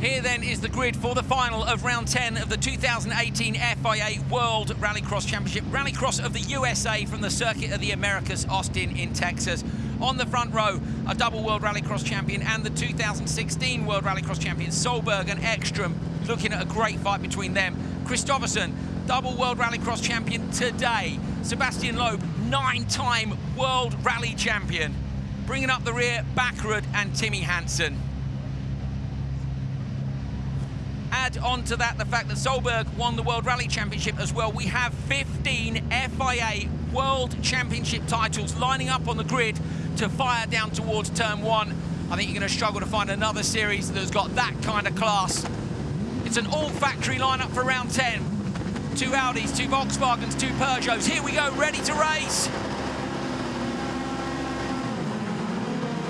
Here then is the grid for the final of round 10 of the 2018 FIA World Rallycross Championship. Rallycross of the USA from the Circuit of the Americas, Austin in Texas. On the front row, a double World Rallycross champion and the 2016 World Rallycross champion, Solberg and Ekstrom, looking at a great fight between them. Kristoffersson, double World Rallycross champion today. Sebastian Loeb, nine-time World Rally champion. Bringing up the rear, Bakkerud and Timmy Hansen. Add on to that the fact that Solberg won the World Rally Championship as well. We have 15 FIA World Championship titles lining up on the grid to fire down towards turn one. I think you're going to struggle to find another series that's got that kind of class. It's an all-factory lineup for round 10. Two Audis, two Volkswagens, two Peugeots. Here we go, ready to race.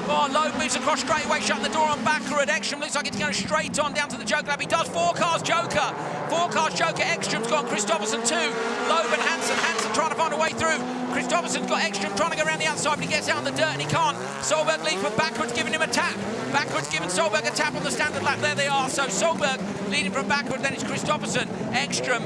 Loeb moves across straight away, shutting the door on Bakkerud. Ekstrom looks like it's going straight on down to the Joker lap. He does four cars Joker. Four cars Joker. Ekstrom's gone. Kristoffersson two. Loeb and Hansen. Hansen trying to find a way through. Kristoffersson's got Ekstrom trying to go around the outside, but he gets out in the dirt and he can't. Solberg leads, but Bakkerud's giving him a tap. Bakkerud's giving Solberg a tap on the standard lap. There they are. So Solberg leading from Bakkerud, then it's Kristoffersson, Ekstrom,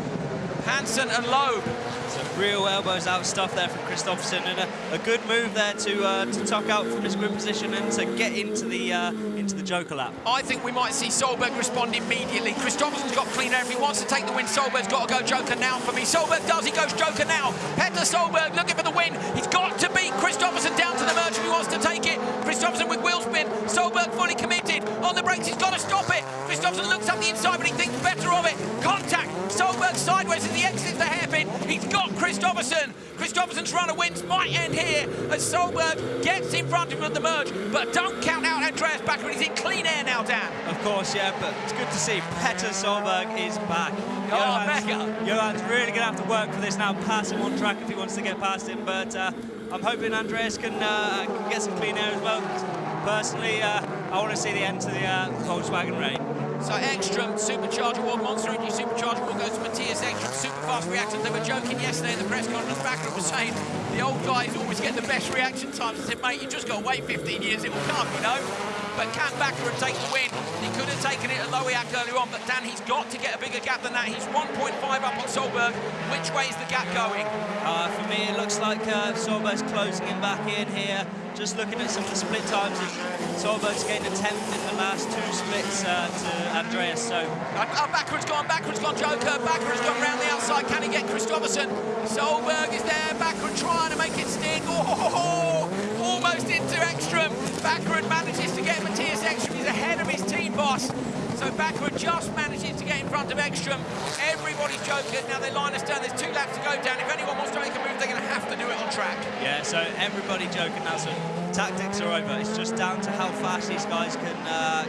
Hansen and Loeb. Some real elbows out stuff there from Kristoffersson and a, a, good move there to uh, to tuck out from his grid position and to get into the uh, into the Joker lap. I think we might see Solberg respond immediately. Kristoffersson's got clean air. If he wants to take the win, Solberg's got to go Joker now for me. Solberg does, he goes Joker now. Petter Solberg looking for the win. He's got to beat Kristoffersson down to the merge if he wants to take it. Kristoffersson with wheel spin. Solberg fully committed. On the brakes, he's got to stop it. Kristoffersson looks up the inside, but he thinks better of it. Contact. Solberg sideways exits the hairpin. Got Kristoffersson. Run of wins might end here as Solberg gets in front of him at the merge. But don't count out Andreas Bakkerud. He's in clean air now, Dan. Of course, yeah, but it's good to see Petter Solberg is back. Oh, Johan's, Johan's really going to have to work for this now, pass him on track if he wants to get past him. But uh, I'm hoping Andreas can, uh, can, get some clean air as well. Personally, uh, I want to see the end to the uh, Volkswagen reign. So Ekstrom, Supercharger 1, Monster Energy Supercharger 1 goes to Matthias Ekstrom, super fast reactions. They were joking yesterday in the press conference, Bakkerud was saying the old guys always get the best reaction times. I said, mate, you just got to wait 15 years, it will come, you know? But can Bakkerud take the win? He could have taken it at Lohéac earlier on, but Dan, he's got to get a bigger gap than that. He's 1.5 up on Solberg. Which way is the gap going? Uh, for me, it looks like uh, Solberg's closing him back in here. Just looking at some of the split times, Solberg's getting a 10th in the last two splits uh, to Andreas, so... Uh, uh, Bakkerud's gone, Bakkerud's gone Joker, Bakkerud's gone round the outside, can he get Kristoffersson? Solberg is there, Bakkerud trying to make it stick, oh, almost into Ekstrom. Bakkerud manages to get Matthias Ekstrom, he's ahead of his team boss. So Bakkerud just manages to get in front of Ekstrom. Everybody's joking. Now they line us down. There's two laps to go down. If anyone wants to make a move, they're going to have to do it on track. Yeah, so everybody joking now. So tactics are over. It's just down to how fast these guys can, uh,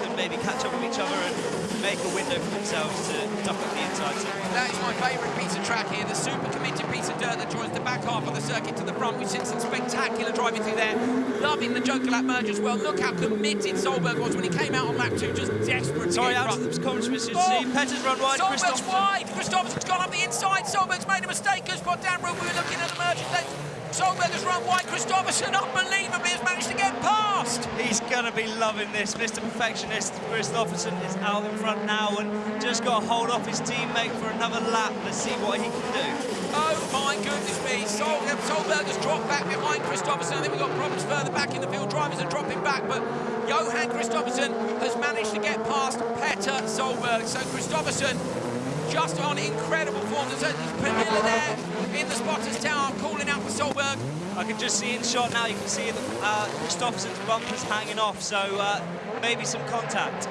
can maybe catch up with each other and make a window for themselves to duck up the inside. That is my favourite piece of track here, the super committed piece of dirt that joins the back half of the circuit to the front. We've seen some spectacular driving through there. Loving the Joker lap merge as well. Look how committed Solberg was when he came out on lap two, just desperate Sorry, out to the comments, Mr. Oh, see. Petter's run wide. Solberg's wide. Kristoffersson's gone up the inside. Solberg's made a mistake. Spot down. We were looking at. Solberg has run wide. Kristoffersson, unbelievably, has managed to get past. He's going to be loving this. Mr. Perfectionist, Kristoffersson is out in front now and just got to hold off his teammate for another lap. Let's see what he can do. Oh, my goodness me. Sol um, Solberg has dropped back behind Kristoffersson. I think we've got problems further back in the field. Drivers are dropping back, but Johan Kristoffersson has managed to get past Petter Solberg. So Kristoffersson just on incredible form. There's Pernilla there in the spotter's tower calling out for Solberg. I can just see in shot now, you can see uh, Kristoffersson's bumpers hanging off, so uh, maybe some contact.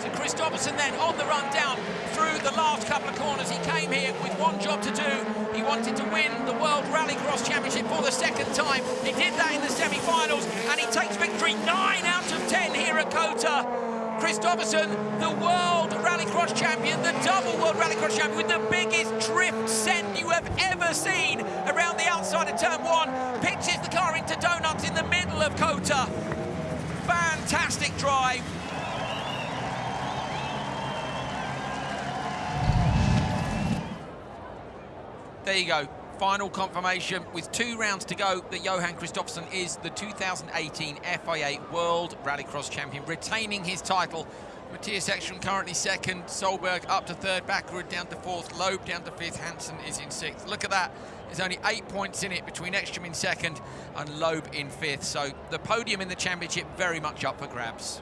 So Kristoffersson then on the run down through the last couple of corners. He came here with one job to do. He wanted to win the World Rallycross Championship for the second time. He did that in the semi-finals, and he takes victory 9 out of 10 here at COTA. Kristoffersson, the World Rallycross Champion, the double World Rallycross Champion with the biggest drift send you have ever seen around the outside of turn one, pitches the car into donuts in the middle of COTA. Fantastic drive. There you go final confirmation with two rounds to go that Johan Kristoffersson is the 2018 FIA World Rallycross Champion, retaining his title. Matthias Ekstrom currently second, Solberg up to third, Bakkerud down to fourth, Loeb down to fifth, Hansen is in sixth. Look at that, there's only eight points in it between Ekstrom in second and Loeb in fifth. So the podium in the championship very much up for grabs.